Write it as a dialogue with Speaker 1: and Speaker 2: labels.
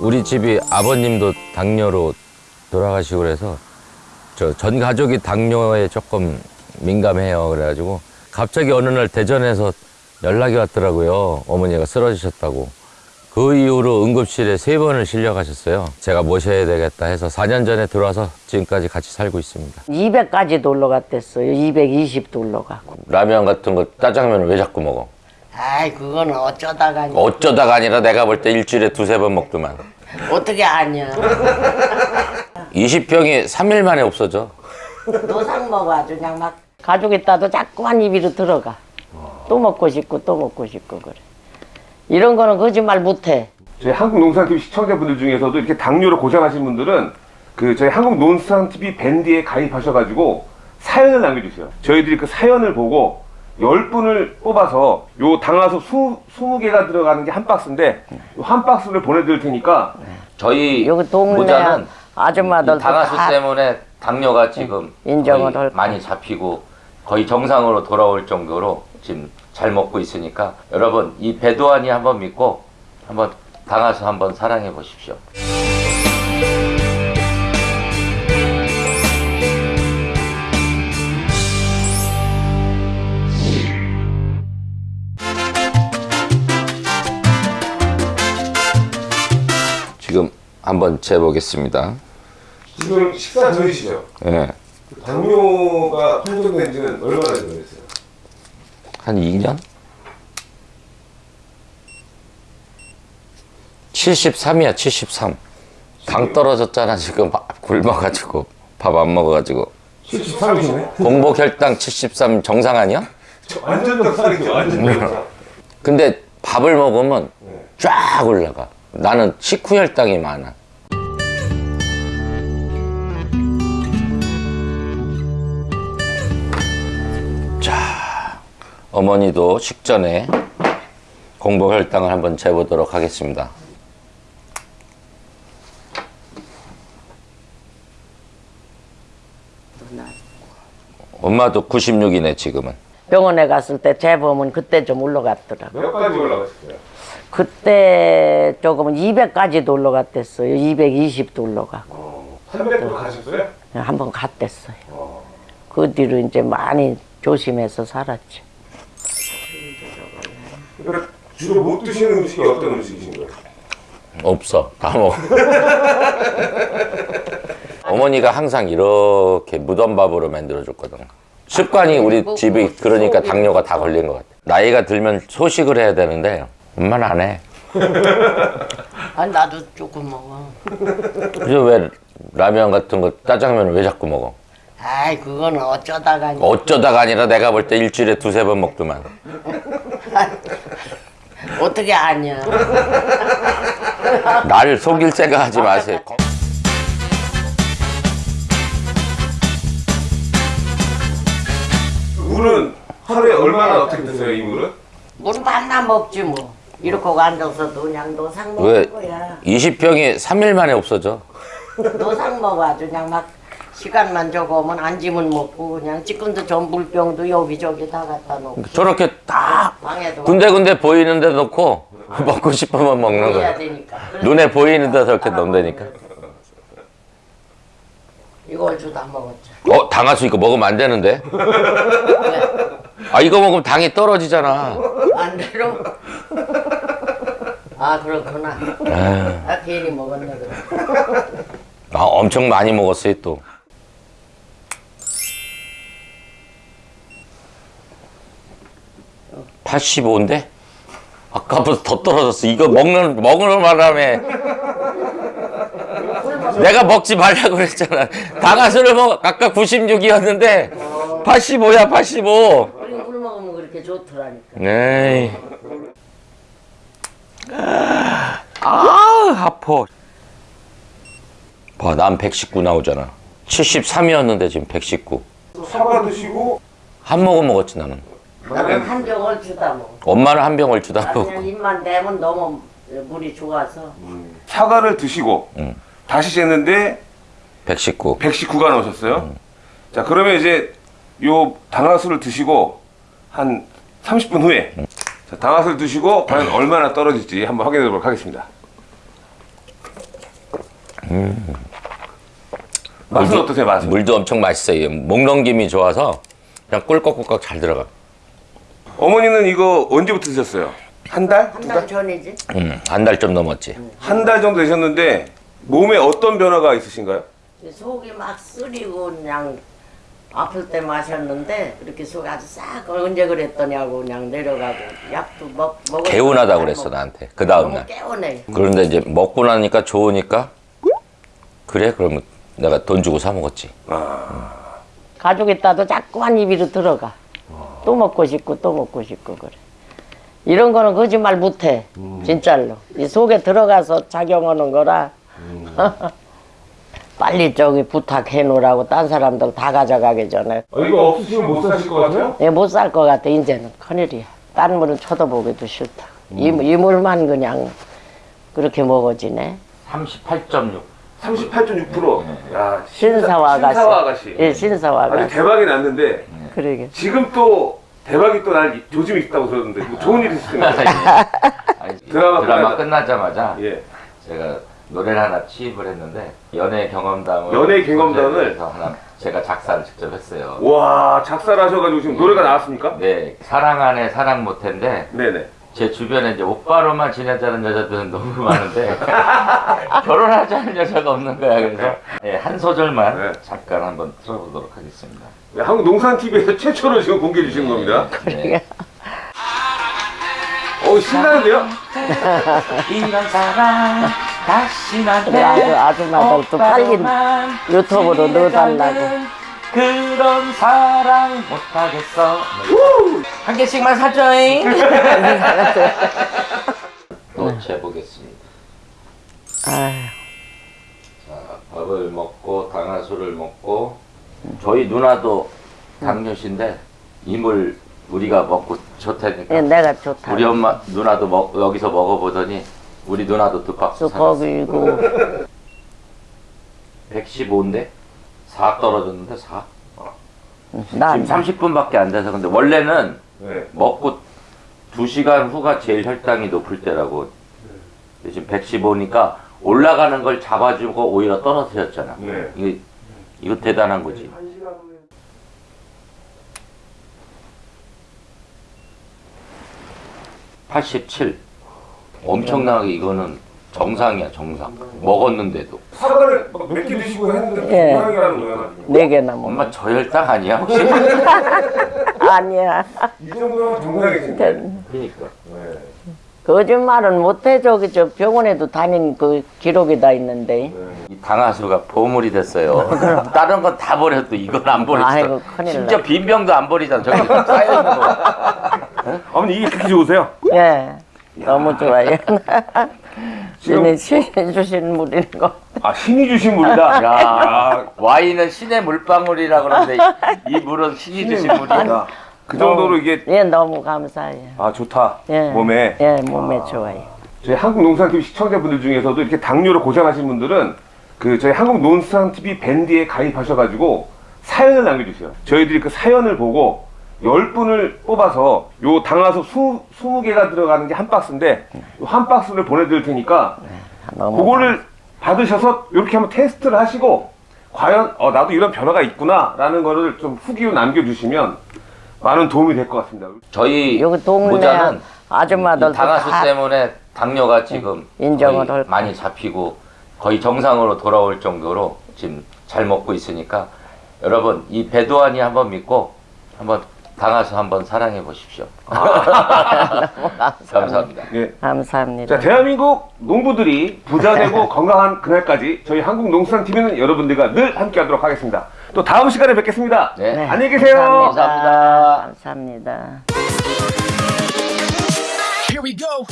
Speaker 1: 우리 집이 아버님도 당뇨로 돌아가시고 그래서 저 전 가족이 당뇨에 조금 민감해요. 그래가지고 갑자기 어느 날 대전에서 연락이 왔더라고요. 어머니가 쓰러지셨다고. 그 이후로 응급실에 세 번을 실려 가셨어요. 제가 모셔야 되겠다 해서 4년 전에 들어와서 지금까지 같이 살고 있습니다.
Speaker 2: 200까지 놀러 갔댔어요. 220도 올라가고.
Speaker 1: 라면 같은 거 짜장면을 왜 자꾸 먹어?
Speaker 2: 아이 그거는 어쩌다가
Speaker 1: 어쩌다가 아니라 내가 볼 때 일주일에 두세 번 먹더만.
Speaker 2: 어떻게 아냐.
Speaker 1: 20평이 3일 만에 없어져.
Speaker 2: 노상 먹어 아주 그냥 막 가족 있다도 자꾸 한 입으로 들어가. 또 먹고 싶고 또 먹고 싶고 그래. 이런 거는 거짓말 못해.
Speaker 3: 저희 한국농산TV 시청자분들 중에서도 이렇게 당뇨로 고생하신 분들은 그 저희 한국농산TV 밴드에 가입하셔가지고 사연을 남겨주세요. 저희들이 그 사연을 보고 10분을 뽑아서 요 당화수 20, 개가 들어가는 게 한 박스인데 요한 박스를 보내드릴 테니까
Speaker 1: 저희
Speaker 2: 여기 동네
Speaker 1: 모자는
Speaker 2: 아줌마들 다
Speaker 1: 때문에 당뇨가 지금
Speaker 2: 인정을
Speaker 1: 거의
Speaker 2: 할
Speaker 1: 많이 잡히고 거의 정상으로 돌아올 정도로 지금 잘 먹고 있으니까 여러분 이 배도안이 한번 믿고 한번 당화수 한번 사랑해 보십시오. 지금 한번 재보겠습니다.
Speaker 3: 지금 식사 전이시죠?
Speaker 1: 예.
Speaker 3: 당뇨가 판정된 지는 얼마나 됐어요?
Speaker 1: 한 2년? 73이야 73. 당 떨어졌잖아 지금 밥 굶어가지고 밥 안 먹어가지고
Speaker 3: 73이시네?
Speaker 1: 공복 혈당 73 정상 아니야?
Speaker 3: 완전 정상이죠 완전 정상
Speaker 1: 근데 밥을 먹으면 쫙 올라가. 나는 식후 혈당이 많아. 자, 어머니도 식전에 공복 혈당을 한번 재보도록 하겠습니다. 엄마도 96이네 지금은.
Speaker 2: 병원에 갔을 때 재보면 그때 좀 올라갔더라고.
Speaker 3: 몇 가지 올라가셨어요?
Speaker 2: 그때 조금은 200까지도 올라갔댔어요. 220도 올라가고.
Speaker 3: 300도 가셨어요?
Speaker 2: 한 번 갔댔어요. 그 뒤로 이제 많이 조심해서 살았지.
Speaker 3: 그러니까 주로 못 드시는 음식이 어떤 음식이신 거예요?
Speaker 1: 없어. 다 먹어. 어머니가 항상 이렇게 무덤밥으로 만들어줬거든. 습관이 우리 집이 그러니까 당뇨가 다 걸린 것 같아. 나이가 들면 소식을 해야 되는데 엄마는 안 해.
Speaker 2: 아니 나도 조금 먹어.
Speaker 1: 그래서 왜 라면 같은 거 짜장면을 왜 자꾸 먹어?
Speaker 2: 아이 그거는 어쩌다가
Speaker 1: 어쩌다가 아니라 내가 볼 때 일주일에 두세 번 먹더만.
Speaker 2: 어떻게 아냐.
Speaker 1: 나를 속일 생각하지 마세요.
Speaker 3: 물은 하루에 얼마나 어떻게 드세요 이 물은?
Speaker 2: 물 만나 먹지 뭐. 이렇게 앉아서도 그냥 노상
Speaker 1: 왜
Speaker 2: 먹는 거야.
Speaker 1: 20평이 3일 만에 없어져?
Speaker 2: 노상 먹어 아주 그냥 막 시간만 적으면 앉으면 먹고 그냥 지금도 전불병도 여기저기 다 갖다 놓고
Speaker 1: 저렇게 딱
Speaker 2: 방에도
Speaker 1: 군데군데 보이는 데 놓고 먹고 싶으면 먹는 거야. 눈에 보이는 데 저렇게 넣는다니까.
Speaker 2: 이걸 주다 먹었죠.
Speaker 1: 어, 당화수 이거 먹으면 안 되는데? 아, 이거 먹으면 당이 떨어지잖아.
Speaker 2: 안 되로. 아 그렇구나. 아 괜히 먹었네 그래.
Speaker 1: 아, 엄청 많이 먹었어요, 또. (85인데) 아까보다 더 떨어졌어 이거 먹는 먹는 바람에 내가 먹지 말라고 그랬잖아 당화수를 먹 아까 96이었는데 85야 85
Speaker 2: 우리 물 먹으면 그렇게 좋더라니까.
Speaker 1: 에이. 아, 아파. 봐, 난 119 나오잖아. 73이었는데 지금 119.
Speaker 3: 사과 드시고
Speaker 1: 한 모금 먹었지 나는.
Speaker 2: 나는 한 병을 주다 먹어.
Speaker 1: 엄마는 한 병을 주다
Speaker 2: 나
Speaker 1: 먹고.
Speaker 2: 그냥 입만 대면 너무 물이 좋아서.
Speaker 3: 사과를 드시고
Speaker 1: 응.
Speaker 3: 다시 쟀는데
Speaker 1: 119.
Speaker 3: 119가 나오셨어요. 자 그러면 이제 요 당화수를 드시고 한 30분 후에 자, 당화수를 드시고 과연 얼마나 떨어질지 한번 확인해 보도록 하겠습니다. 맛은 어떠세요, 맛은?
Speaker 1: 물도 엄청 맛있어요. 목 넘김이 좋아서 그냥 꿀꺽꿀꺽 잘 들어가.
Speaker 3: 어머니는 이거 언제부터 드셨어요? 한 달?
Speaker 2: 한 달 전이지.
Speaker 1: 음, 한 달 좀 넘었지.
Speaker 3: 한 달 정도 되셨는데 몸에 어떤 변화가 있으신가요?
Speaker 2: 속이 막 쓰리고 그냥 아플 때 마셨는데 그렇게 속이 아주 싹 언제 그랬더냐고 그냥 내려가고 약도 먹 먹어.
Speaker 1: 개운하다 그랬어 나한테. 그 다음 날.
Speaker 2: 개운해.
Speaker 1: 그런데 이제 먹고 나니까 좋으니까 그래 그러면 내가 돈 주고 사 먹었지.
Speaker 2: 가족 있다도 자꾸만 입으로 들어가. 또 먹고 싶고 또 먹고 싶고 그래. 이런 거는 거짓말 못해. 진짜로. 이 속에 들어가서 작용하는 거라. 빨리 저기 부탁해 놓으라고 딴 사람들 다 가져가기 전에.
Speaker 3: 아, 이거 없으시면 못 사실 것 같아요?
Speaker 2: 예, 못 살 것 같아 이제는 큰일이야. 딴 물은 쳐다보기도 싫다. 이, 이 물만 그냥 그렇게 먹어지네.
Speaker 1: 38.6.
Speaker 3: 38.6%. 야,
Speaker 2: 신사와 아가씨.
Speaker 3: 신사와 아가씨.
Speaker 2: 예, 신사와
Speaker 3: 아주
Speaker 2: 아가씨.
Speaker 3: 대박이 났는데
Speaker 2: 그러게.
Speaker 3: 지금 또 대박이 또날 조짐이 있다고 들었는데 이거 좋은 일이 있으신 거예요? 드라마
Speaker 1: 드라마,
Speaker 3: 끝나자-
Speaker 1: 끝나자마자
Speaker 3: 예.
Speaker 1: 제가 노래를 하나 취입을 했는데 연애 경험담을
Speaker 3: 연애 경험담을?
Speaker 1: 그래서 하나 제가 작사를 직접 했어요.
Speaker 3: 와 작사를 하셔가지고 지금 노래가 나왔습니까?
Speaker 1: 네 사랑 안에 사랑 못했는데
Speaker 3: 네네.
Speaker 1: 제 주변에 이제 오빠로만 지내자는 여자들은 너무 많은데 결혼하자는 여자가 없는 거야. 그래서 예, 한 소절만
Speaker 3: 네.
Speaker 1: 잠깐 한번 들어보도록 하겠습니다.
Speaker 3: 네, 한국 농산TV에서 최초로 지금 공개해 주시는 겁니다.
Speaker 1: 네.
Speaker 3: 어 신나는데요?
Speaker 1: 이런 사랑 다시
Speaker 2: 그래, 아주 아줌마들 또 빨리 유튜브로 넣어달라고.
Speaker 1: 그런 사랑 못하겠어. 한 개씩만 사줘잉. 또 재보겠습니다.
Speaker 2: 아휴,
Speaker 1: 자, 밥을 먹고 당화수를 먹고 저희 누나도 당뇨신데 이물 우리가 먹고 좋다니까
Speaker 2: 예, 내가 좋다.
Speaker 1: 우리 엄마 누나도 먹, 여기서 먹어보더니 우리 누나도 두 박스
Speaker 2: 또
Speaker 1: 사갔어.
Speaker 2: 거기고
Speaker 1: 115인데 4 떨어졌는데 4.
Speaker 2: 나
Speaker 1: 지금 30분밖에 안 돼서 근데 원래는
Speaker 3: 네.
Speaker 1: 먹고 2시간 후가 제일 혈당이 높을 때라고. 근데 지금 115니까 올라가는 걸 잡아주고 오히려 떨어뜨렸잖아.
Speaker 3: 네.
Speaker 1: 이거 이거 대단한 거지. (87) 엄청나게 이거는 정상이야 정상 먹었는데도
Speaker 3: 사과를 몇 개 드시고 했는데
Speaker 2: 예.
Speaker 3: 정상이라는 거예요.
Speaker 2: 네 개나 먹어.
Speaker 1: 엄마 저혈당 아니야 혹시
Speaker 2: 아니야.
Speaker 3: 이 정도면 정상이신데.
Speaker 1: 그러니까
Speaker 2: 거짓말은 못해 저기 저 병원에도 다닌 그 기록이 다 있는데.
Speaker 1: 이 당하수가 보물이 됐어요 다른 건 다 버려도 이건 안 버렸어
Speaker 2: 아이고, 큰일
Speaker 1: 심지어
Speaker 2: 나.
Speaker 1: 빈병도 안 버리잖아 저기 쌓여 있는 거
Speaker 3: 어머니 이게 그렇게 좋으세요?
Speaker 2: 예. 너무 좋아요. 신이 신이 주신 물인 거.
Speaker 3: 아 신이 주신 물이다.
Speaker 1: 야 와인은 신의 물방울이라 그러는데 이 물은 신이 주신 물이야
Speaker 3: 그 정도로 이게
Speaker 2: 예, 너무 감사해요.
Speaker 3: 아 좋다.
Speaker 2: 예.
Speaker 3: 몸에
Speaker 2: 예, 몸에 좋아요.
Speaker 3: 저희 한국 농산TV 시청자분들 중에서도 이렇게 당뇨로 고생하신 분들은 그 저희 한국 농산TV 밴드에 가입하셔가지고 사연을 남겨주세요. 저희들이 그 사연을 보고 10분을 뽑아서 요 당화수 20, 20 개가 들어가는 게 한 박스인데 요한 박스를 보내드릴 테니까
Speaker 2: 너무
Speaker 3: 그거를 받으셔서 이렇게 한번 테스트를 하시고 과연 어, 나도 이런 변화가 있구나 라는 거를 좀 후기로 남겨주시면 많은 도움이 될 것 같습니다.
Speaker 1: 저희
Speaker 2: 여기 동네
Speaker 1: 당하수
Speaker 2: 다
Speaker 1: 때문에 당뇨가 지금
Speaker 2: 인정을
Speaker 1: 거의
Speaker 2: 할
Speaker 1: 많이 잡히고 거의 정상으로 돌아올 정도로 지금 잘 먹고 있으니까 여러분 이 배도안이 한번 믿고 한번 당하수 한번 사랑해 보십시오. 감사합니다.
Speaker 3: 네.
Speaker 2: 감사합니다.
Speaker 3: 자, 대한민국 농부들이 부자 되고 건강한 그날까지 저희 한국농산TV는 여러분들과 늘 함께 하도록 하겠습니다. 또 다음 시간에 뵙겠습니다.
Speaker 1: 네.
Speaker 3: 안녕히 계세요.
Speaker 1: 감사합니다.
Speaker 2: 감사합니다.
Speaker 4: Here we go.